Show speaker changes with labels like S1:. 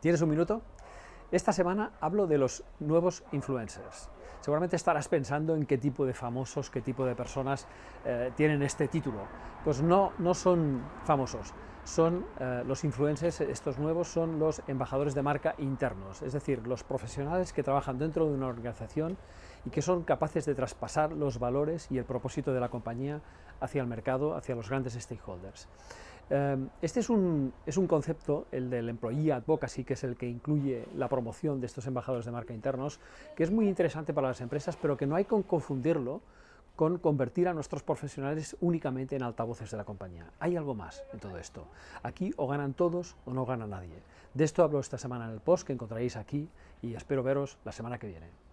S1: ¿Tienes un minuto? Esta semana hablo de los nuevos influencers. Seguramente estarás pensando en qué tipo de famosos, qué tipo de personas eh, tienen este título. Pues no, no son famosos, son eh, los influencers, estos nuevos son los embajadores de marca internos, es decir, los profesionales que trabajan dentro de una organización y que son capaces de traspasar los valores y el propósito de la compañía hacia el mercado, hacia los grandes stakeholders. Em, este es un, es un, concepto, el del employee advocacy, que es el que incluye la promoción de estos embajadores de marca internos, que es muy interesante para las empresas, pero que no hay que confundirlo con convertir a nuestros profesionales únicamente en altavoces de la compañía. Hay algo más en todo esto. Aquí o ganan todos o no gana nadie. De esto hablo esta semana en el post que encontraréis aquí y espero veros la semana que viene.